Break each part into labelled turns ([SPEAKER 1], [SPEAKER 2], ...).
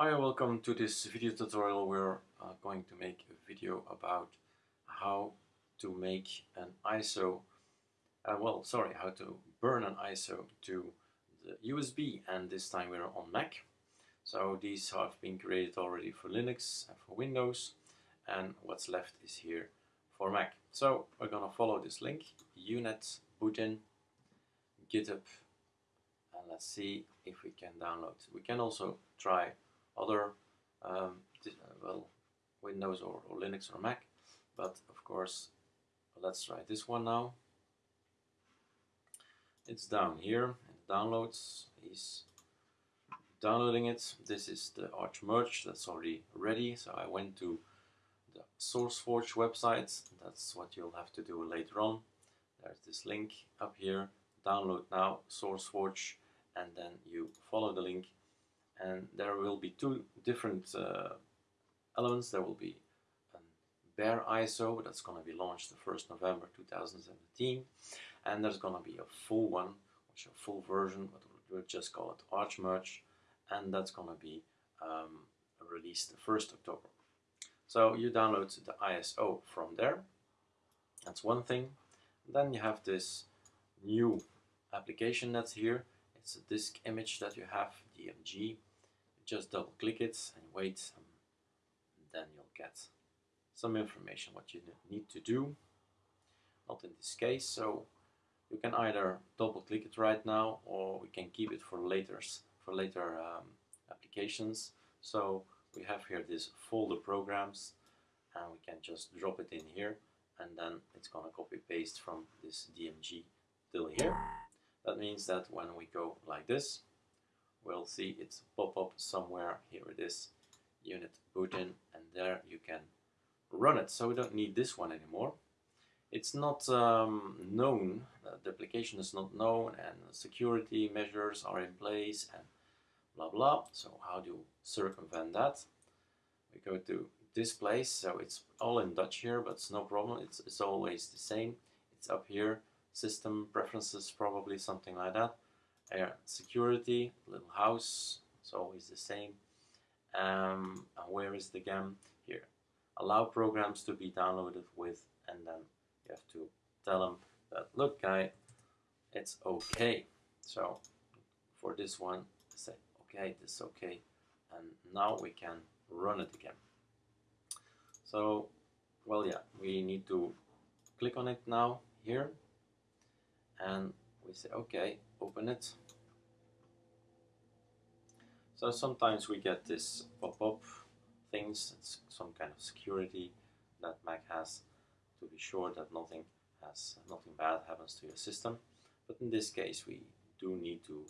[SPEAKER 1] Hi welcome to this video tutorial. We're uh, going to make a video about how to make an ISO, uh, well sorry, how to burn an ISO to the USB and this time we're on Mac. So these have been created already for Linux and for Windows and what's left is here for Mac. So we're gonna follow this link, unet bootin github and let's see if we can download. We can also try other um, well Windows or, or, Linux or Mac but of course let's try this one now. It's down here downloads. He's downloading it. This is the ArchMerge that's already ready. So I went to the SourceForge website. That's what you'll have to do later on. There's this link up here. Download now SourceForge and then you follow the link and there will be two different uh, elements. There will be a bare ISO that's going to be launched the 1st November 2017 and there's going to be a full one, which is a full version, but we'll just call it ArchMerge and that's going to be um, released the 1st October. So you download the ISO from there, that's one thing. Then you have this new application that's here. It's a disk image that you have, DMG, just double click it and wait and then you'll get some information what you need to do. Not in this case so you can either double click it right now or we can keep it for later for later um, applications. So we have here this folder programs and we can just drop it in here and then it's gonna copy paste from this DMG till here. That means that when we go like this we'll see. It's pop up somewhere. Here it is. Unet bootin and there you can run it. So we don't need this one anymore. It's not um, known. Uh, the application is not known. And security measures are in place and blah blah. So how do you circumvent that? We go to this place. So it's all in Dutch here but it's no problem. It's, it's always the same. It's up here. System preferences probably something like that air security, little house, it's always the same. Um, where is the gem? Here. Allow programs to be downloaded with, and then you have to tell them that, look guy, it's okay. So for this one, say, okay, this is okay. And now we can run it again. So, well, yeah, we need to click on it now here. And we say, okay, open it. So sometimes we get this pop-up things, it's some kind of security that Mac has to be sure that nothing has nothing bad happens to your system. But in this case, we do need to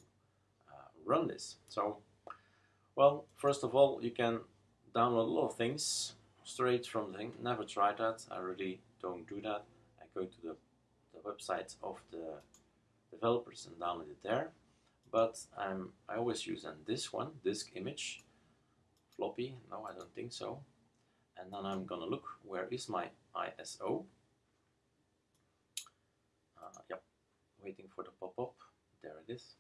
[SPEAKER 1] uh, run this. So, well, first of all, you can download a lot of things straight from the thing. Never tried that. I really don't do that. I go to the, the website of the developers and download it there. But I'm, I always use then this one, disk image, floppy, no I don't think so. And then I'm gonna look, where is my ISO? Uh, yep, waiting for the pop-up, there it is.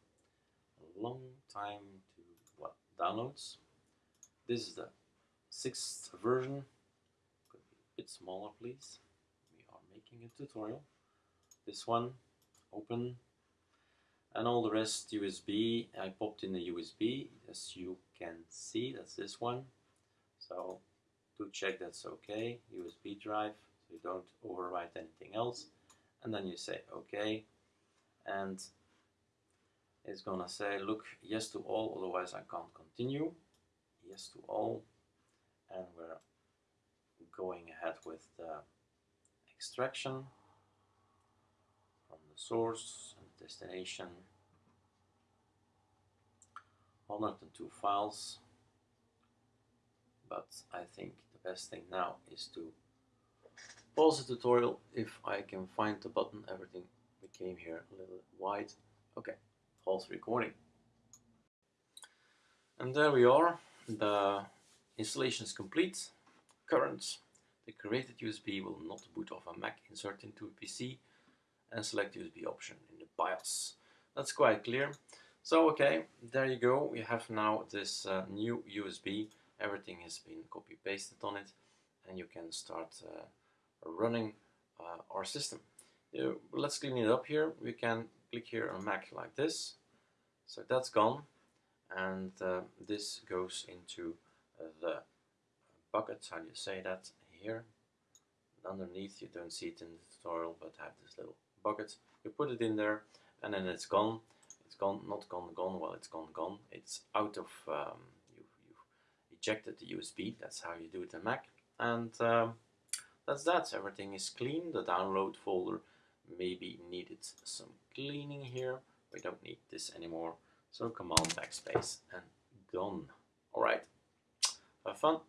[SPEAKER 1] A long time to, what, downloads. This is the sixth version, could be a bit smaller please. We are making a tutorial. This one, open, and all the rest USB I popped in the USB as you can see that's this one. So to check that's okay. USB drive so you don't overwrite anything else. And then you say okay. And it's gonna say look yes to all otherwise I can't continue. Yes to all. And we're going ahead with the extraction from the source destination. 102 files but I think the best thing now is to pause the tutorial. If I can find the button everything became here a little wide. Okay pause recording. And there we are. The installation is complete. Current the created USB will not boot off a Mac insert into a PC and select USB option in the BIOS. That's quite clear. So okay, there you go. We have now this uh, new USB. Everything has been copy pasted on it, and you can start uh, running uh, our system. let's clean it up here. We can click here on Mac like this. So that's gone, and uh, this goes into the bucket. How do you say that here? Underneath, you don't see it in the tutorial, but have this little bucket. You put it in there, and then it's gone it's gone, not gone, gone, well it's gone, gone. It's out of, um, you, you've ejected the USB, that's how you do it in Mac. And um, that's that, everything is clean. The download folder maybe needed some cleaning here. We don't need this anymore. So command backspace and gone. Alright, have fun.